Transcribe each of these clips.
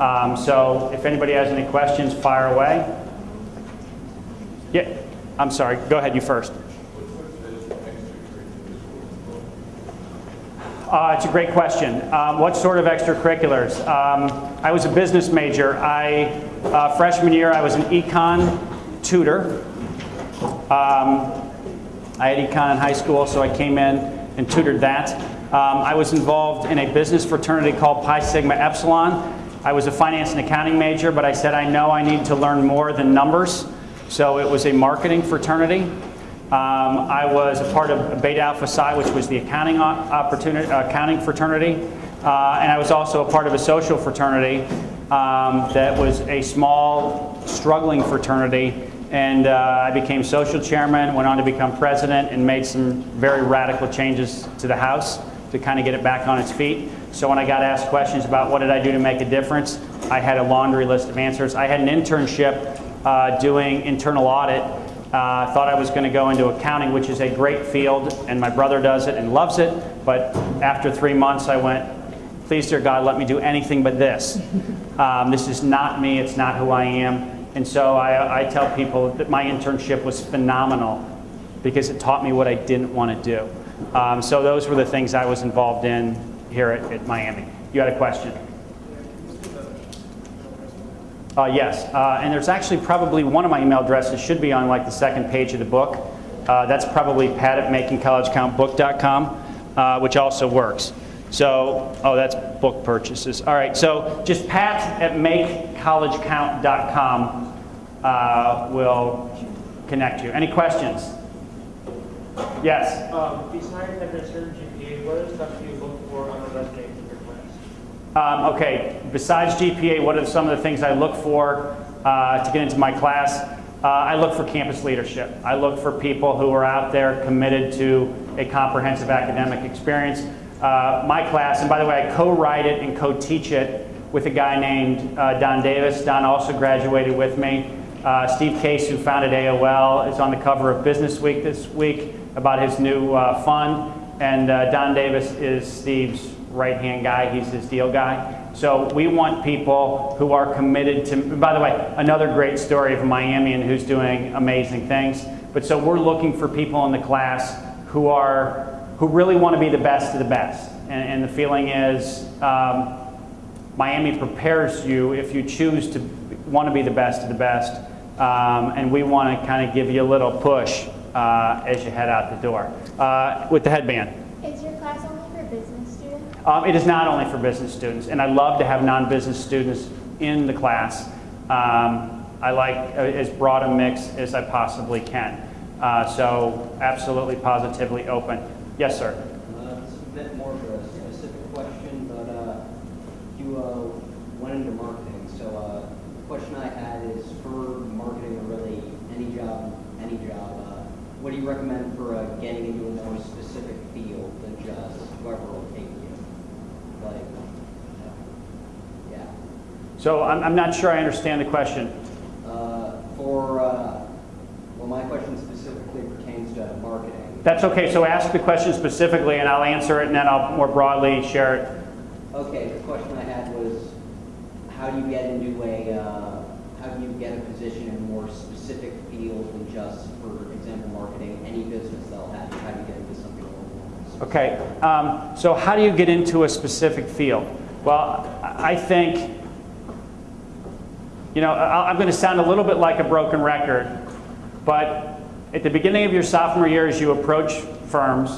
Um, so if anybody has any questions, fire away. Yeah, I'm sorry. Go ahead, you first. Uh, it's a great question. Um, what sort of extracurriculars? Um, I was a business major. I, uh, freshman year, I was an econ tutor. Um, I had econ in high school, so I came in and tutored that. Um, I was involved in a business fraternity called Pi Sigma Epsilon. I was a finance and accounting major, but I said I know I need to learn more than numbers. So it was a marketing fraternity. Um, I was a part of Beta Alpha Psi, which was the accounting opportunity, accounting fraternity, uh, and I was also a part of a social fraternity um, that was a small, struggling fraternity. And uh, I became social chairman, went on to become president, and made some very radical changes to the House to kind of get it back on its feet. So when I got asked questions about what did I do to make a difference, I had a laundry list of answers. I had an internship uh, doing internal audit uh, thought I was going to go into accounting, which is a great field, and my brother does it and loves it. But after three months, I went, please, dear God, let me do anything but this. Um, this is not me. It's not who I am. And so I, I tell people that my internship was phenomenal because it taught me what I didn't want to do. Um, so those were the things I was involved in here at, at Miami. You had a question? Uh, yes, uh, and there's actually probably one of my email addresses should be on like the second page of the book. Uh, that's probably pat at makingcollegecountbook.com, uh, which also works. So, oh, that's book purchases. All right, so just pat at makecollegecount.com uh, will connect you. Any questions? Yes? Um, besides certain GPA, what other stuff do you look for on a resume? Um, okay, besides GPA, what are some of the things I look for uh, to get into my class? Uh, I look for campus leadership. I look for people who are out there committed to a comprehensive academic experience. Uh, my class, and by the way, I co-write it and co-teach it with a guy named uh, Don Davis. Don also graduated with me. Uh, Steve Case, who founded AOL, is on the cover of Business Week this week about his new uh, fund. And Don Davis is Steve's right-hand guy. He's his deal guy. So we want people who are committed to, by the way, another great story of Miamian who's doing amazing things. But so we're looking for people in the class who are, who really want to be the best of the best. And, and the feeling is um, Miami prepares you if you choose to want to be the best of the best. Um, and we want to kind of give you a little push uh, as you head out the door. Uh, with the headband. Is your class only for business um, it is not only for business students, and I love to have non-business students in the class. Um, I like uh, as broad a mix as I possibly can. Uh, so absolutely, positively open. Yes, sir. Uh, it's a bit more of a specific question, but uh, you uh, went into marketing. So uh, the question I had is for marketing or really any job, any job, what do you recommend for getting into a more specific field than just whoever will take like, yeah. So I'm, I'm not sure I understand the question. Uh, for, uh, well, my question specifically pertains to marketing. That's okay. So ask the question specifically, and I'll answer it, and then I'll more broadly share it. Okay. The question I had was, how do you get into a, uh, how do you get a position in a more specific field than just, for example, marketing? Any business they'll have, how do you get into something Okay, um, so how do you get into a specific field? Well, I think, you know, I'm going to sound a little bit like a broken record, but at the beginning of your sophomore year, as you approach firms,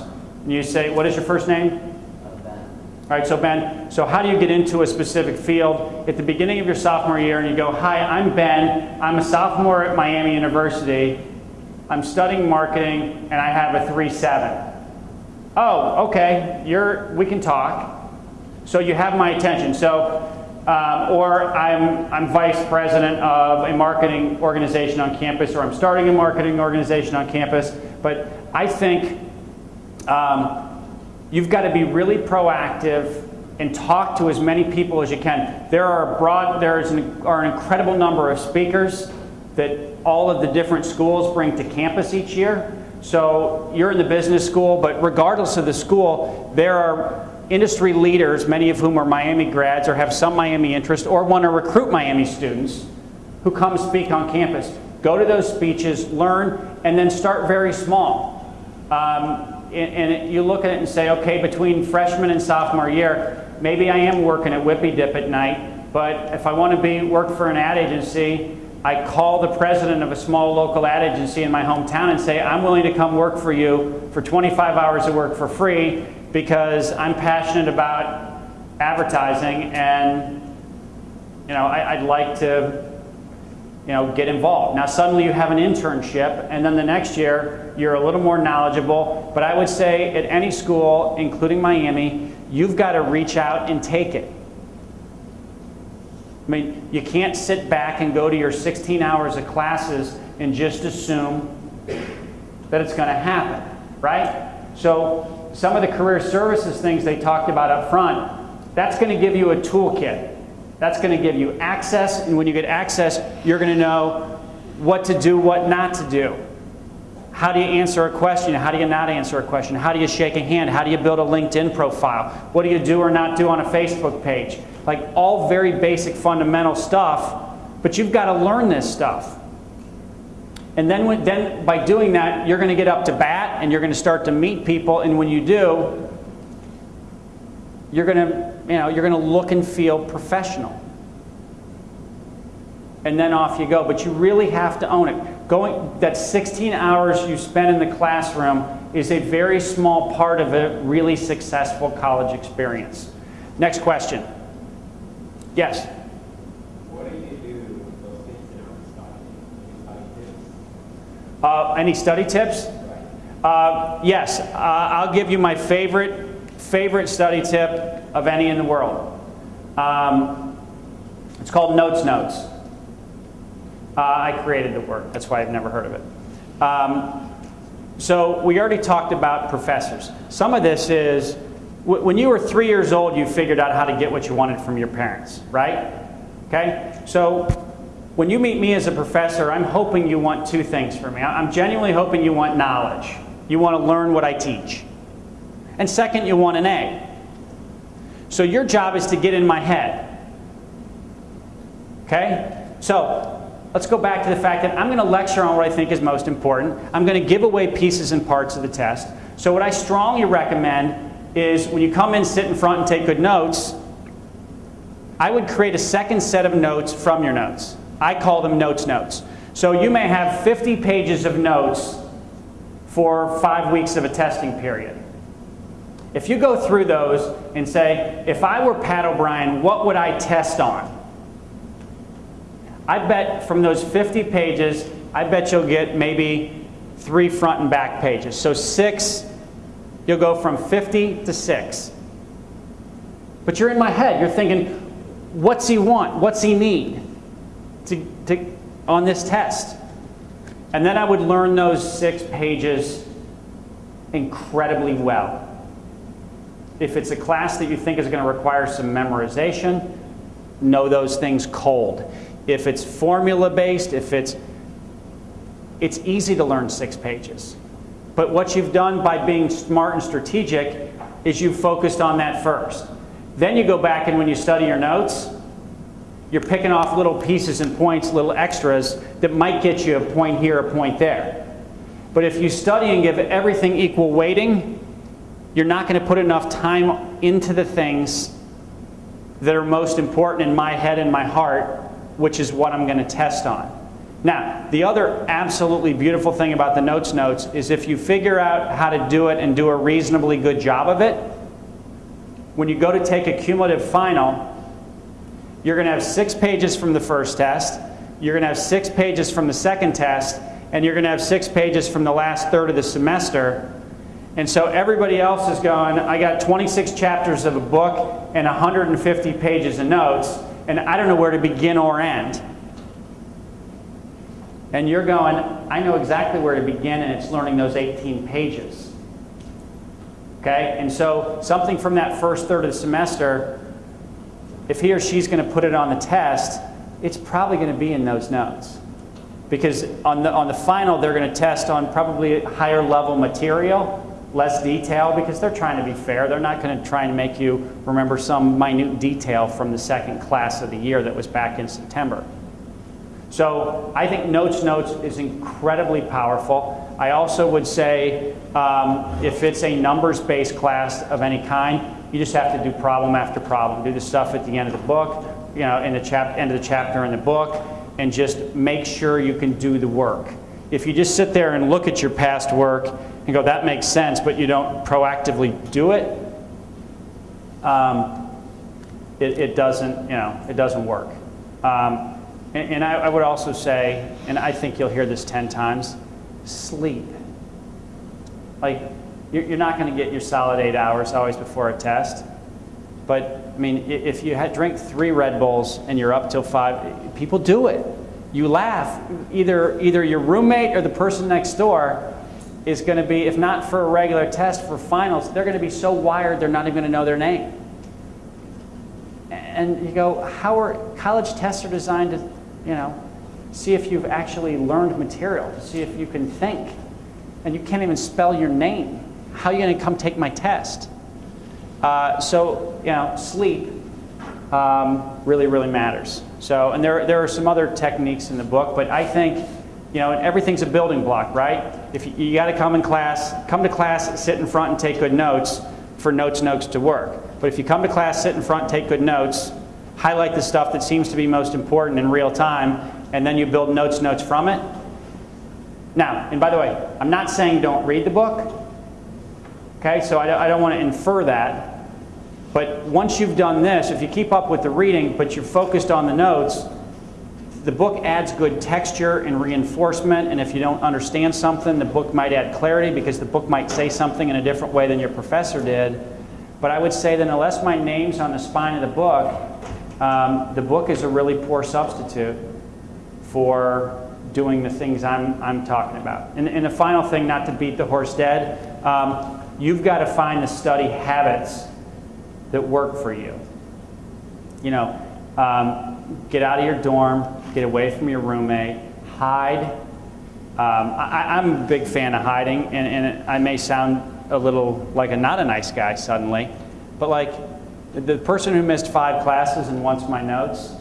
and you say, what is your first name? All right, so Ben, so how do you get into a specific field? At the beginning of your sophomore year, and you go, hi, I'm Ben. I'm a sophomore at Miami University. I'm studying marketing, and I have a 3.7 oh, okay, you're, we can talk. So you have my attention. So, um, or I'm, I'm vice president of a marketing organization on campus, or I'm starting a marketing organization on campus. But I think um, you've got to be really proactive and talk to as many people as you can. There are broad, there is an, are an incredible number of speakers that all of the different schools bring to campus each year. So you're in the business school, but regardless of the school, there are industry leaders, many of whom are Miami grads or have some Miami interest or want to recruit Miami students who come speak on campus. Go to those speeches, learn, and then start very small. Um, and, and you look at it and say, okay, between freshman and sophomore year, maybe I am working at Whippy Dip at night, but if I want to be work for an ad agency, I call the president of a small local ad agency in my hometown and say, I'm willing to come work for you for 25 hours of work for free because I'm passionate about advertising and you know, I, would like to you know, get involved. Now suddenly you have an internship and then the next year you're a little more knowledgeable. But I would say at any school, including Miami, you've got to reach out and take it. I mean, you can't sit back and go to your 16 hours of classes and just assume that it's going to happen, right? So some of the career services things they talked about up front, that's going to give you a toolkit. That's going to give you access, and when you get access, you're going to know what to do, what not to do. How do you answer a question? How do you not answer a question? How do you shake a hand? How do you build a LinkedIn profile? What do you do or not do on a Facebook page? Like all very basic fundamental stuff, but you've got to learn this stuff. And then, when, then by doing that, you're going to get up to bat and you're going to start to meet people. And when you do, you're going to, you know, you're going to look and feel professional. And then off you go. But you really have to own it. Going that 16 hours you spend in the classroom is a very small part of a really successful college experience. Next question. Yes. What do you do with those things that studying? Uh, any study tips? Uh, yes, uh, I'll give you my favorite favorite study tip of any in the world. Um, it's called Notes Notes. Uh, I created the word, that's why I've never heard of it. Um, so we already talked about professors. Some of this is when you were three years old, you figured out how to get what you wanted from your parents, right? Okay? So when you meet me as a professor, I'm hoping you want two things from me. I'm genuinely hoping you want knowledge. You want to learn what I teach. And second, you want an A. So your job is to get in my head. Okay? So let's go back to the fact that I'm going to lecture on what I think is most important. I'm going to give away pieces and parts of the test. So what I strongly recommend is when you come in, sit in front, and take good notes, I would create a second set of notes from your notes. I call them notes notes. So you may have 50 pages of notes for five weeks of a testing period. If you go through those and say, if I were Pat O'Brien, what would I test on? I bet from those 50 pages, I bet you'll get maybe three front and back pages. So six You'll go from 50 to 6. But you're in my head. You're thinking, what's he want? What's he need to, to, on this test? And then I would learn those six pages incredibly well. If it's a class that you think is going to require some memorization, know those things cold. If it's formula based, if it's it's easy to learn six pages. But what you've done by being smart and strategic is you've focused on that first. Then you go back and when you study your notes, you're picking off little pieces and points, little extras that might get you a point here, a point there. But if you study and give everything equal weighting, you're not going to put enough time into the things that are most important in my head and my heart, which is what I'm going to test on. Now, the other absolutely beautiful thing about the notes notes is if you figure out how to do it and do a reasonably good job of it, when you go to take a cumulative final, you're going to have six pages from the first test, you're going to have six pages from the second test, and you're going to have six pages from the last third of the semester. And so everybody else is going, I got 26 chapters of a book and 150 pages of notes, and I don't know where to begin or end and you're going, I know exactly where to begin, and it's learning those 18 pages. Okay? And so something from that first third of the semester, if he or she's going to put it on the test, it's probably going to be in those notes. Because on the, on the final, they're going to test on probably higher level material. Less detail because they're trying to be fair. They're not going to try and make you remember some minute detail from the second class of the year that was back in September. So I think Notes Notes is incredibly powerful. I also would say um, if it's a numbers-based class of any kind, you just have to do problem after problem. Do the stuff at the end of the book, you know, in the chap end of the chapter in the book, and just make sure you can do the work. If you just sit there and look at your past work and go, that makes sense, but you don't proactively do it, um, it, it, doesn't, you know, it doesn't work. Um, and, and I, I would also say, and I think you'll hear this 10 times, sleep. Like, you're, not going to get your solid eight hours always before a test. But, I mean, if you had, drink three Red Bulls and you're up till five, people do it. You laugh. Either, either your roommate or the person next door is going to be, if not for a regular test, for finals, they're going to be so wired they're not even going to know their name. And you go, how are college tests are designed to, you know, see if you've actually learned material, to see if you can think. And you can't even spell your name. How are you going to come take my test? Uh, so, you know, sleep um, really, really matters. So, and there, there are some other techniques in the book, but I think, you know, and everything's a building block, right? If you, you got to come in class, come to class, sit in front and take good notes for notes notes to work. But if you come to class, sit in front, take good notes, highlight the stuff that seems to be most important in real time, and then you build notes notes from it. Now, and by the way, I'm not saying don't read the book. Okay, so I don't, I don't want to infer that. But once you've done this, if you keep up with the reading, but you're focused on the notes, the book adds good texture and reinforcement. And if you don't understand something, the book might add clarity because the book might say something in a different way than your professor did. But I would say that unless my name's on the spine of the book, um, the book is a really poor substitute for doing the things I'm, I'm talking about. And, and the final thing, not to beat the horse dead, um, you've got to find the study habits that work for you. You know, um, get out of your dorm, get away from your roommate, hide. Um, I, am a big fan of hiding, and, and I may sound a little like a not a nice guy suddenly, but like the person who missed five classes and wants my notes,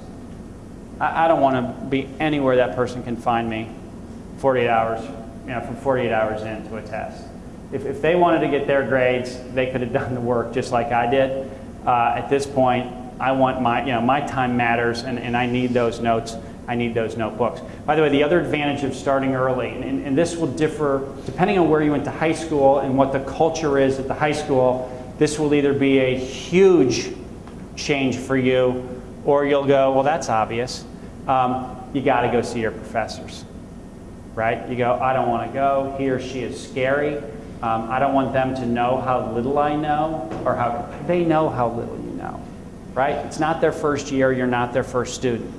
I, I don't want to be anywhere that person can find me 48 hours, you know, from 48 hours into a test. If, if they wanted to get their grades, they could have done the work just like I did. Uh, at this point, I want my, you know, my time matters and, and I need those notes. I need those notebooks. By the way, the other advantage of starting early, and, and this will differ depending on where you went to high school and what the culture is at the high school, this will either be a huge change for you or you'll go, well, that's obvious. Um, you got to go see your professors, right? You go, I don't want to go. He or she is scary. Um, I don't want them to know how little I know or how they know how little right? It's not their first year. You're not their first student.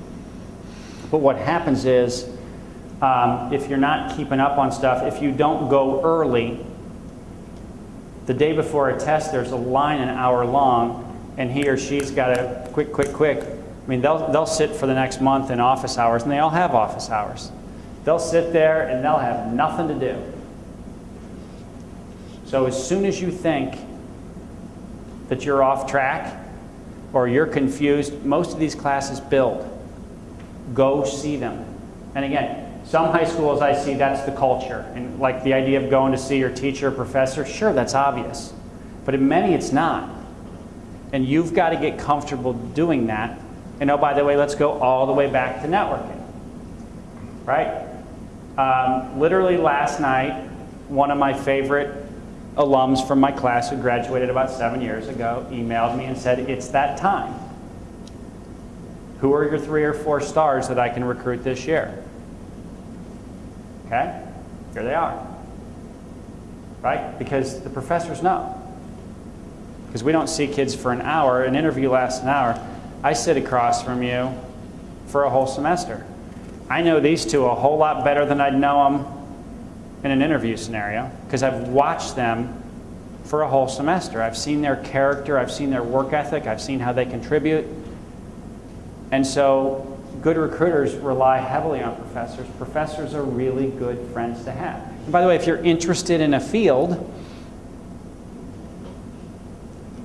But what happens is, um, if you're not keeping up on stuff, if you don't go early, the day before a test, there's a line an hour long, and he or she's got to quick, quick, quick. I mean, they'll, they'll sit for the next month in office hours, and they all have office hours. They'll sit there and they'll have nothing to do. So as soon as you think that you're off track or you're confused, most of these classes build. Go see them. And again, some high schools I see, that's the culture. And like the idea of going to see your teacher or professor, sure, that's obvious. But in many, it's not. And you've got to get comfortable doing that. And oh, by the way, let's go all the way back to networking. Right? Um, literally last night, one of my favorite alums from my class who graduated about seven years ago emailed me and said, It's that time. Who are your three or four stars that I can recruit this year? Okay? Here they are. Right? Because the professors know. Because we don't see kids for an hour. An interview lasts an hour. I sit across from you for a whole semester. I know these two a whole lot better than I'd know them in an interview scenario because I've watched them for a whole semester. I've seen their character, I've seen their work ethic, I've seen how they contribute. And so good recruiters rely heavily on professors. Professors are really good friends to have. And by the way, if you're interested in a field,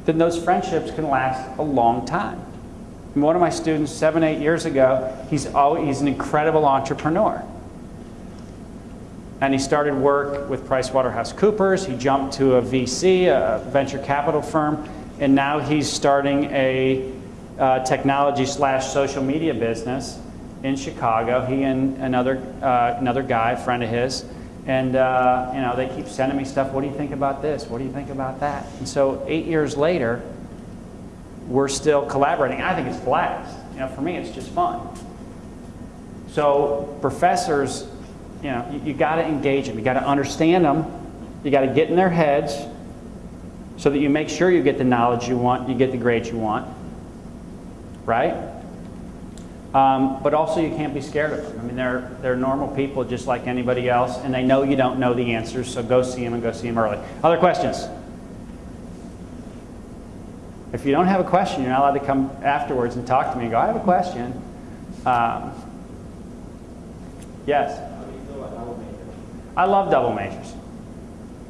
then those friendships can last a long time. And one of my students, seven, eight years ago, he's, always, he's an incredible entrepreneur. And he started work with PricewaterhouseCoopers. He jumped to a VC, a venture capital firm, and now he's starting a uh, technology slash social media business in Chicago. He and another uh, another guy, friend of his, and uh, you know they keep sending me stuff. What do you think about this? What do you think about that? And so eight years later, we're still collaborating. I think it's blast. You know, for me, it's just fun. So professors, you know, you, you got to engage them. You got to understand them. You got to get in their heads so that you make sure you get the knowledge you want, you get the grades you want, right? Um, but also you can't be scared of them. I mean, they're, they're normal people just like anybody else, and they know you don't know the answers, so go see them and go see them early. Other questions? If you don't have a question, you're not allowed to come afterwards and talk to me and go, I have a question. Um, yes? How do you feel about double major? I love double majors.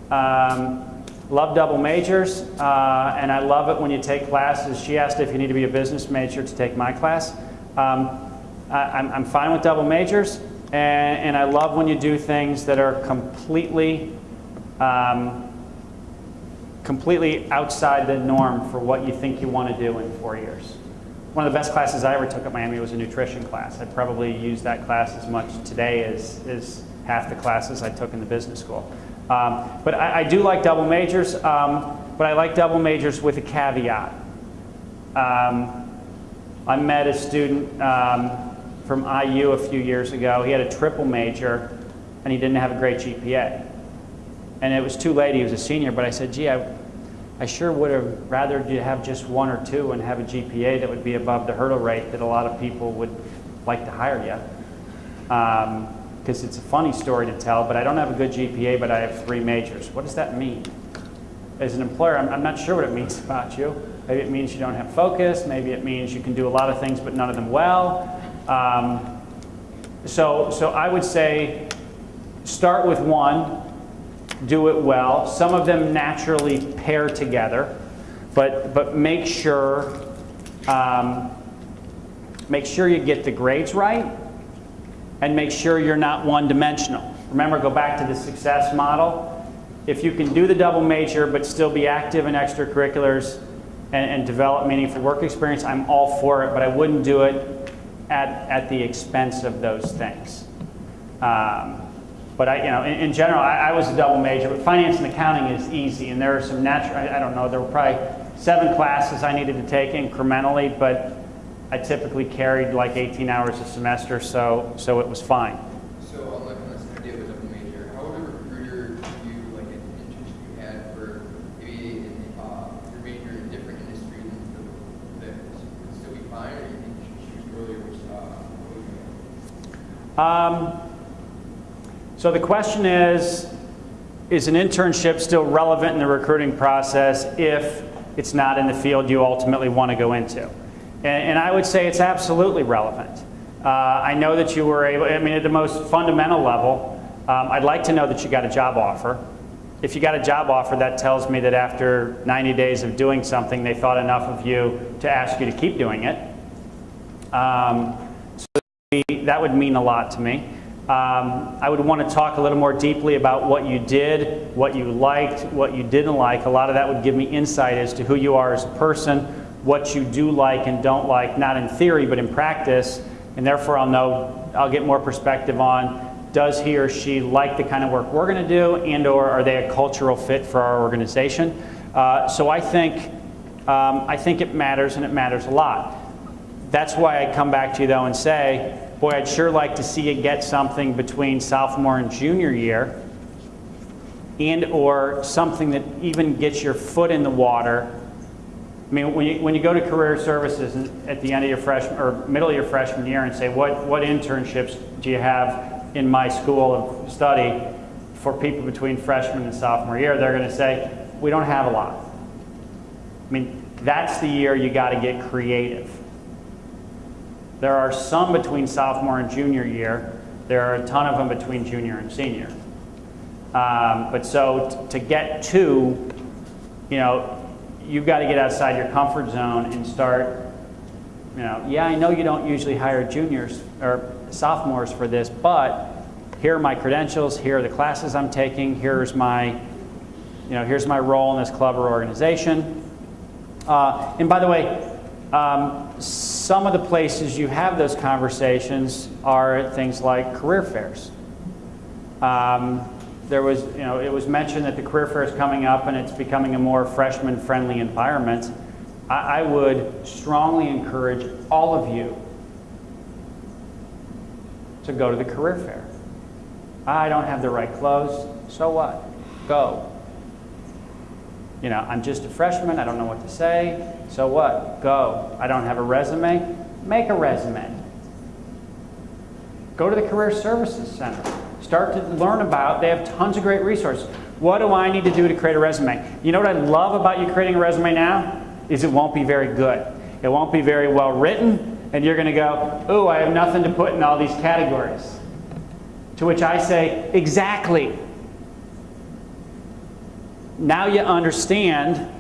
Um, love double majors, uh, and I love it when you take classes. She asked if you need to be a business major to take my class. Um, I, am I'm fine with double majors, and, and, I love when you do things that are completely, um, completely outside the norm for what you think you want to do in four years. One of the best classes I ever took at Miami was a nutrition class. I'd probably use that class as much today as, as half the classes I took in the business school. Um, but I, I, do like double majors, um, but I like double majors with a caveat. Um, I met a student um, from IU a few years ago. He had a triple major, and he didn't have a great GPA. And it was too late. He was a senior, but I said, gee, I, I sure would have rather you have just one or two and have a GPA that would be above the hurdle rate that a lot of people would like to hire you. Um, because it's a funny story to tell, but I don't have a good GPA, but I have three majors. What does that mean? As an employer, I'm, I'm not sure what it means about you. Maybe it means you don't have focus. Maybe it means you can do a lot of things, but none of them well. Um, so, so I would say start with one, do it well. Some of them naturally pair together, but, but make sure um, make sure you get the grades right and make sure you're not one-dimensional. Remember, go back to the success model. If you can do the double major but still be active in extracurriculars and, and develop meaningful work experience, I'm all for it, but I wouldn't do it at, at the expense of those things. Um, but I, you know, in, in general, I, I, was a double major, but finance and accounting is easy, and there are some natural, I, I don't know, there were probably seven classes I needed to take incrementally, but I typically carried like 18 hours a semester, so, so it was fine. So on like on this idea of a double major, how would a recruiter view like an interest you had for maybe in, uh, your major in a different industry than that would still be fine, or you think you should choose earlier which uh, um, so the question is, is an internship still relevant in the recruiting process if it's not in the field you ultimately want to go into? And, and I would say it's absolutely relevant. Uh, I know that you were able, I mean, at the most fundamental level, um, I'd like to know that you got a job offer. If you got a job offer, that tells me that after 90 days of doing something, they thought enough of you to ask you to keep doing it. Um, so that would mean a lot to me. Um, I would want to talk a little more deeply about what you did, what you liked, what you didn't like. A lot of that would give me insight as to who you are as a person, what you do like and don't like, not in theory, but in practice, and therefore I'll know, I'll get more perspective on does he or she like the kind of work we're going to do and or are they a cultural fit for our organization? Uh, so I think, um, I think it matters and it matters a lot. That's why I come back to you though and say, boy, I'd sure like to see you get something between sophomore and junior year and or something that even gets your foot in the water I mean, when you, when you go to career services at the end of your freshman or middle of your freshman year and say, what, what internships do you have in my school of study for people between freshman and sophomore year, they're going to say, we don't have a lot. I mean, that's the year you got to get creative. There are some between sophomore and junior year. There are a ton of them between junior and senior. Um, but so to get to, you know, you've got to get outside your comfort zone and start, you know, yeah, I know you don't usually hire juniors or sophomores for this, but here are my credentials, here are the classes I'm taking, here's my, you know, here's my role in this club or organization. Uh, and by the way, um, some of the places you have those conversations are things like career fairs. Um, there was, you know, it was mentioned that the career fair is coming up and it's becoming a more freshman-friendly environment. I, I would strongly encourage all of you to go to the career fair. I don't have the right clothes, so what? Go. You know, I'm just a freshman, I don't know what to say, so what? Go. I don't have a resume, make a resume. Go to the Career Services Center. Start to learn about, they have tons of great resources. What do I need to do to create a resume? You know what I love about you creating a resume now? Is it won't be very good. It won't be very well written, and you're going to go, oh, I have nothing to put in all these categories. To which I say, exactly. Now you understand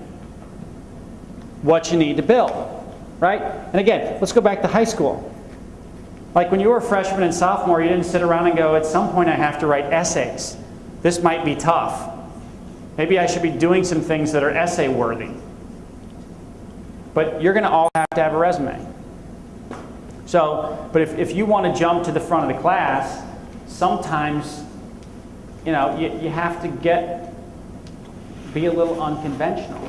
what you need to build, right? And again, let's go back to high school. Like when you were a freshman and sophomore, you didn't sit around and go, at some point I have to write essays. This might be tough. Maybe I should be doing some things that are essay worthy. But you're going to all have to have a resume. So, but if, if you want to jump to the front of the class, sometimes, you know, you, you have to get, be a little unconventional.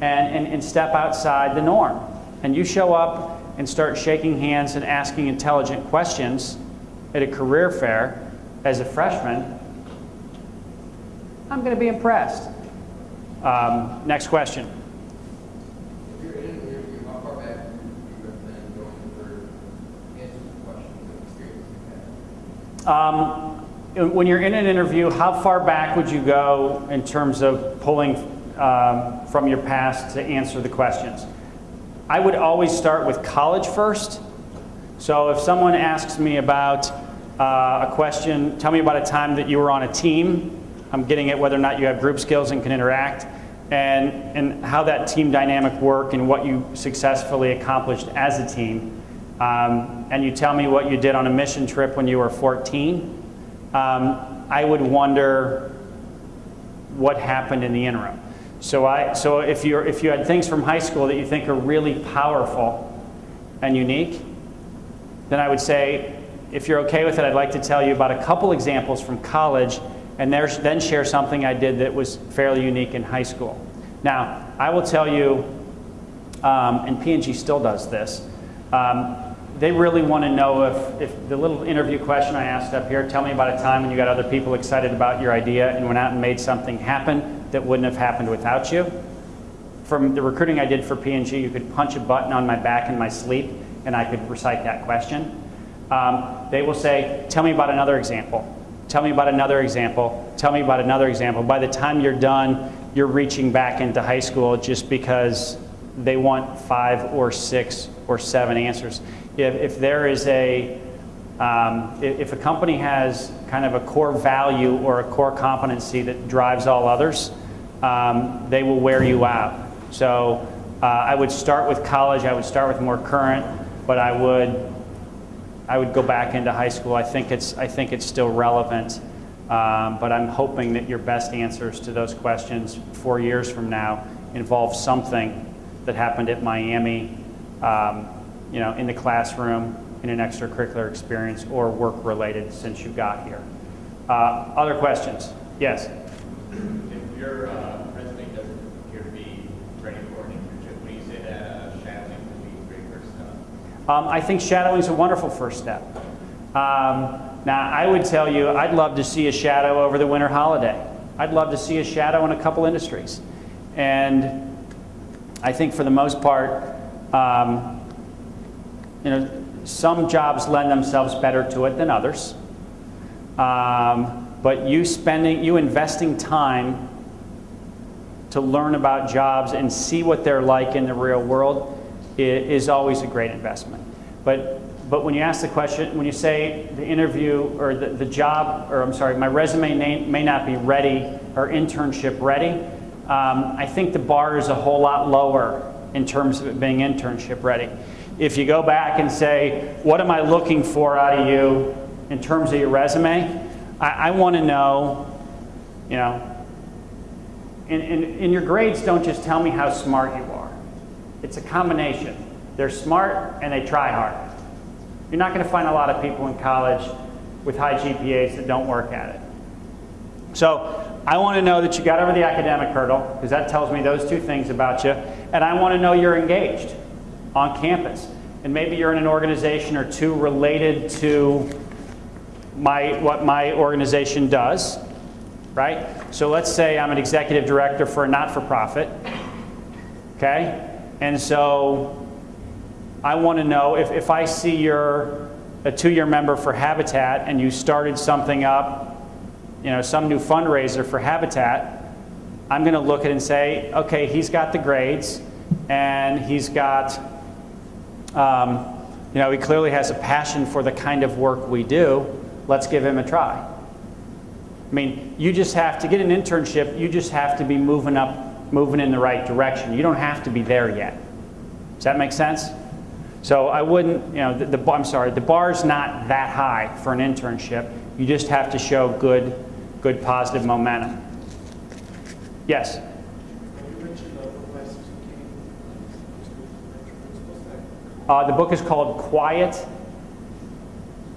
And, and, and step outside the norm. And you show up and start shaking hands and asking intelligent questions at a career fair as a freshman, I'm going to be impressed. Um, next question. If you're in an interview, how far back would you recommend going for answers to questions and experiences you had? Um, when you're in an interview, how far back would you go in terms of pulling um, from your past to answer the questions? I would always start with college first. So if someone asks me about uh, a question, tell me about a time that you were on a team. I'm getting at whether or not you have group skills and can interact, and, and how that team dynamic worked and what you successfully accomplished as a team. Um, and you tell me what you did on a mission trip when you were 14, um, I would wonder what happened in the interim. So, I, so if, you're, if you had things from high school that you think are really powerful and unique, then I would say, if you're okay with it, I'd like to tell you about a couple examples from college and then share something I did that was fairly unique in high school. Now, I will tell you, um, and P&G still does this, um, they really want to know if, if the little interview question I asked up here, tell me about a time when you got other people excited about your idea and went out and made something happen that wouldn't have happened without you. From the recruiting I did for P&G, you could punch a button on my back in my sleep and I could recite that question. Um, they will say, tell me about another example. Tell me about another example. Tell me about another example. By the time you're done, you're reaching back into high school just because they want five or six or seven answers. If, if there is a, um, if, if a company has kind of a core value or a core competency that drives all others, um, they will wear you out. So uh, I would start with college. I would start with more current, but I would I would go back into high school. I think it's, I think it's still relevant, um, but I'm hoping that your best answers to those questions four years from now involve something that happened at Miami, um, you know, in the classroom, in an extracurricular experience, or work-related since you got here. Uh, other questions? Yes? Your uh, resume doesn't appear to be ready for an internship, when you say that uh, shadowing would be great first step. Um, I think shadowing is a wonderful first step. Um, now, I would tell you, I'd love to see a shadow over the winter holiday. I'd love to see a shadow in a couple industries. And I think for the most part, um, you know, some jobs lend themselves better to it than others. Um, but you spending, you investing time to learn about jobs and see what they're like in the real world is always a great investment. But, but when you ask the question, when you say the interview or the, the job, or I'm sorry, my resume may, may not be ready or internship ready, um, I think the bar is a whole lot lower in terms of it being internship ready. If you go back and say, what am I looking for out of you in terms of your resume? I, I want to know, you know, and, and, and your grades don't just tell me how smart you are. It's a combination. They're smart and they try hard. You're not going to find a lot of people in college with high GPAs that don't work at it. So I want to know that you got over the academic hurdle, because that tells me those two things about you. And I want to know you're engaged on campus. And maybe you're in an organization or two related to my, what my organization does, right? So let's say I'm an executive director for a not-for-profit, okay? And so I want to know if, if I see you're a two-year member for Habitat and you started something up, you know, some new fundraiser for Habitat, I'm going to look at it and say, okay, he's got the grades and he's got, um, you know, he clearly has a passion for the kind of work we do. Let's give him a try. I mean, you just have to get an internship, you just have to be moving up, moving in the right direction. You don't have to be there yet. Does that make sense? So I wouldn't, you know, the, the, I'm sorry, the bar's not that high for an internship. You just have to show good, good positive momentum. Yes? You mentioned the professors who came to the Uh, the book is called Quiet,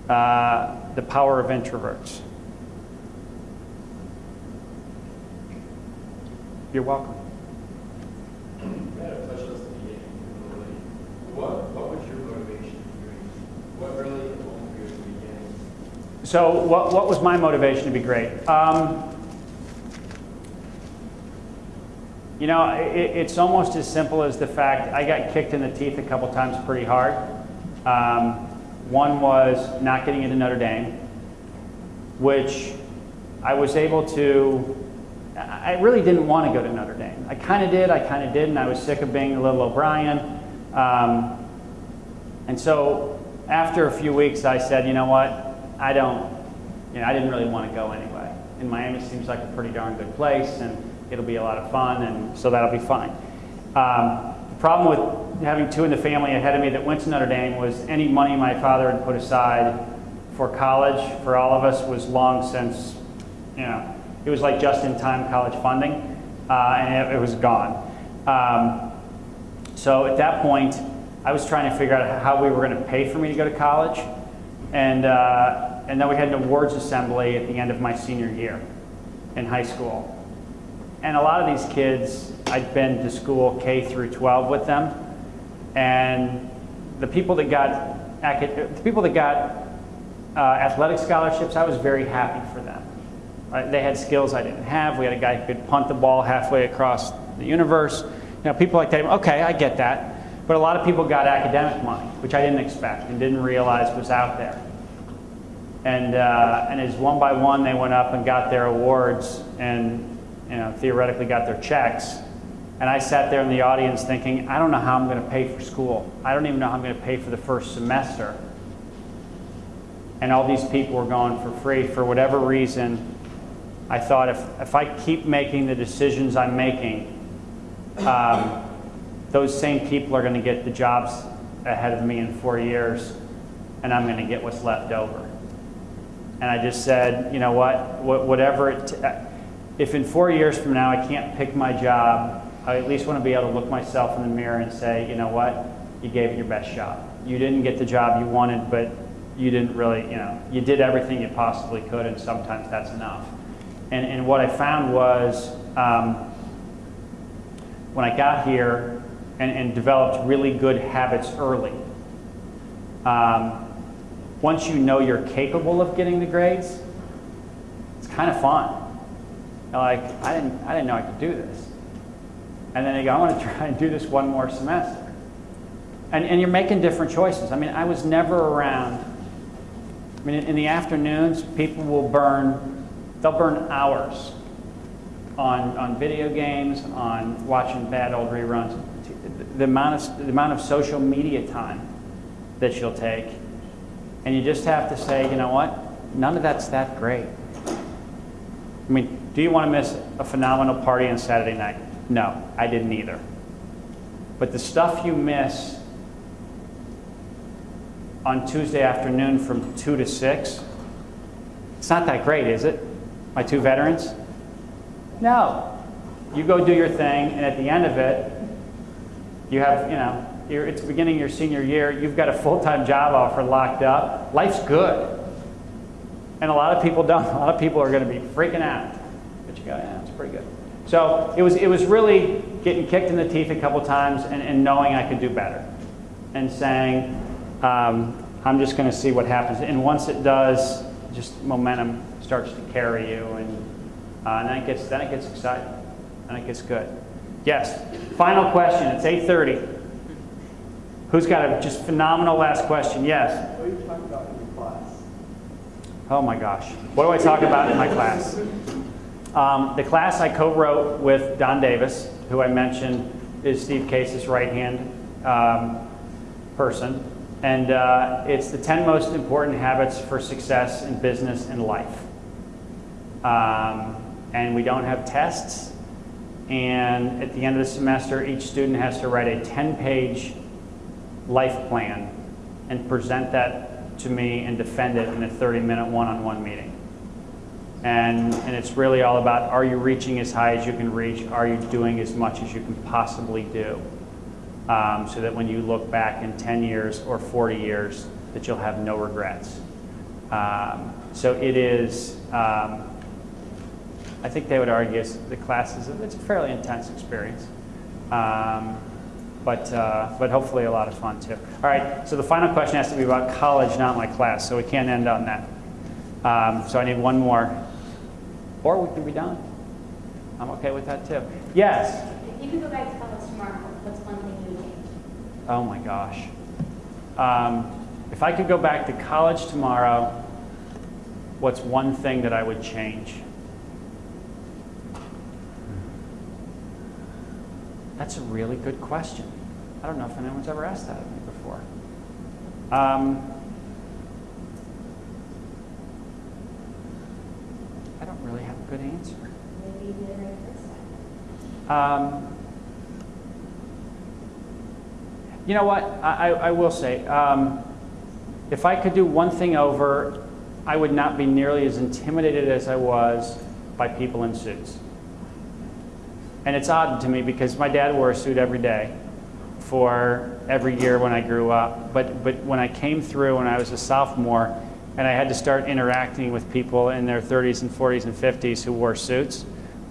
uh, The Power of Introverts. You're welcome. You had a touch on this at the beginning. really. What, what was your motivation for doing this? What really involved you at the beginning? So what, what was my motivation to be great? Um, you know, it, it's almost as simple as the fact I got kicked in the teeth a couple times pretty hard. Um, one was not getting into Notre Dame, which I was able to, I really didn't want to go to Notre Dame. I kind of did, I kind of didn't. I was sick of being a little O'Brien. Um, and so after a few weeks, I said, you know what? I don't, you know, I didn't really want to go anyway. And Miami seems like a pretty darn good place, and it'll be a lot of fun, and so that'll be fine. Um, the problem with having two in the family ahead of me that went to Notre Dame was any money my father had put aside for college for all of us was long since, you know, it was like just-in-time college funding, uh, and it, it was gone. Um, so at that point, I was trying to figure out how we were going to pay for me to go to college. And, uh, and then we had an awards assembly at the end of my senior year in high school. And a lot of these kids, I'd been to school K through 12 with them. And the people that got, the people that got uh, athletic scholarships, I was very happy for them. Uh, they had skills I didn't have. We had a guy who could punt the ball halfway across the universe. You know, people like that. Okay, I get that. But a lot of people got academic money, which I didn't expect and didn't realize was out there. And, uh, and as one by one they went up and got their awards and you know, theoretically got their checks. And I sat there in the audience thinking, I don't know how I'm going to pay for school. I don't even know how I'm going to pay for the first semester. And all these people were going for free. For whatever reason, I thought if, if I keep making the decisions I'm making, um, those same people are going to get the jobs ahead of me in four years, and I'm going to get what's left over. And I just said, you know what, Wha- whatever it, t- if in four years from now I can't pick my job, I at least want to be able to look myself in the mirror and say, you know what, you gave it your best shot. You didn't get the job you wanted, but you didn't really, you know, you did everything you possibly could, and sometimes that's enough. And, and what I found was, um, when I got here and, and developed really good habits early, um, once you know you're capable of getting the grades, it's kind of fun. You're like, I didn't, I didn't know I could do this. And then you go, I want to try and do this one more semester. And, and you're making different choices. I mean, I was never around. I mean, in, in the afternoons, people will burn, they'll burn hours on, on video games, on watching bad old reruns. The amount, of, the amount of social media time that you'll take. And you just have to say, you know what? None of that's that great. I mean, do you want to miss a phenomenal party on Saturday night? No, I didn't either. But the stuff you miss on Tuesday afternoon from 2 to 6, it's not that great, is it? My two veterans? No. You go do your thing, and at the end of it, you have, you know, it's beginning your senior year, you've got a full-time job offer locked up. Life's good. And a lot of people don't. A lot of people are going to be freaking out. But you go, yeah, it's pretty good. So it was, it was really getting kicked in the teeth a couple times and, and knowing I could do better. And saying, um, I'm just going to see what happens. And once it does, just momentum starts to carry you. And, uh, and then, it gets, then it gets exciting. And it gets good. Yes. Final question. It's 8.30. Who's got a just phenomenal last question? Yes. What are you talking about in your class? Oh my gosh. What do I talk about in my class? Um, the class I co-wrote with Don Davis, who I mentioned is Steve Case's right-hand um, person. And uh, it's the 10 most important habits for success in business and life. Um, and we don't have tests. And at the end of the semester, each student has to write a 10-page life plan and present that to me and defend it in a 30-minute one-on-one meeting. And, and it's really all about, are you reaching as high as you can reach? Are you doing as much as you can possibly do? Um, so that when you look back in 10 years or 40 years, that you'll have no regrets. Um, so it is, um, I think they would argue the class is, it's a fairly intense experience. Um, but, uh, but hopefully a lot of fun too. All right, so the final question has to be about college, not my class, so we can't end on that. Um, so I need one more. Or we can be done. I'm okay with that too. Yes? If you could go back to college tomorrow, what's one thing? Oh my gosh. Um, if I could go back to college tomorrow, what's one thing that I would change? That's a really good question. I don't know if anyone's ever asked that of me before. Um, I don't really have a good answer. Maybe you did it right the first time. Um, you know what? I, I, will say, um, if I could do one thing over, I would not be nearly as intimidated as I was by people in suits. And it's odd to me because my dad wore a suit every day for every year when I grew up. But, but when I came through when I was a sophomore and I had to start interacting with people in their 30s and 40s and 50s who wore suits,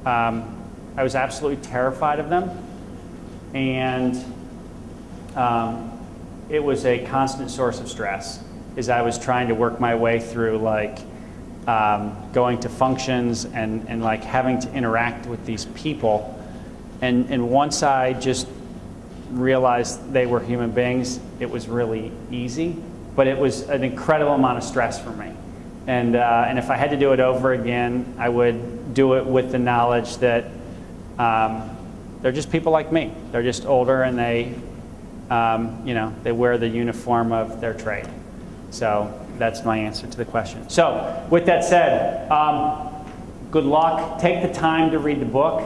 um, I was absolutely terrified of them. And um, it was a constant source of stress as I was trying to work my way through like um, going to functions and, and like having to interact with these people. And, and once I just realized they were human beings, it was really easy. But it was an incredible amount of stress for me. And, uh, and if I had to do it over again, I would do it with the knowledge that um, they're just people like me. They're just older and they, um, you know, they wear the uniform of their trade. So that's my answer to the question. So with that said, um, good luck. Take the time to read the book.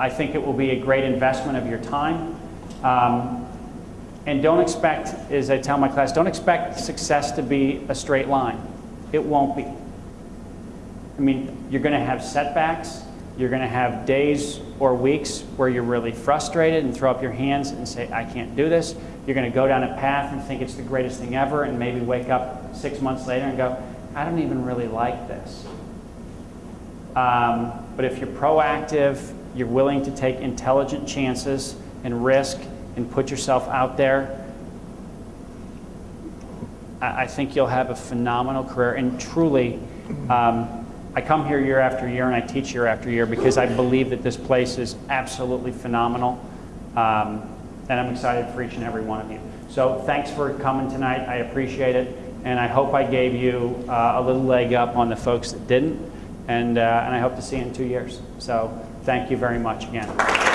I think it will be a great investment of your time. Um, and don't expect, as I tell my class, don't expect success to be a straight line. It won't be. I mean, you're going to have setbacks. You're going to have days or weeks where you're really frustrated and throw up your hands and say, I can't do this. You're going to go down a path and think it's the greatest thing ever and maybe wake up six months later and go, I don't even really like this. Um, but if you're proactive, you're willing to take intelligent chances and risk and put yourself out there, I, I think you'll have a phenomenal career. And truly, um, I come here year after year and I teach year after year because I believe that this place is absolutely phenomenal. Um, and I'm excited for each and every one of you. So thanks for coming tonight. I appreciate it. And I hope I gave you uh, a little leg up on the folks that didn't. And, uh, and I hope to see you in two years. So thank you very much again.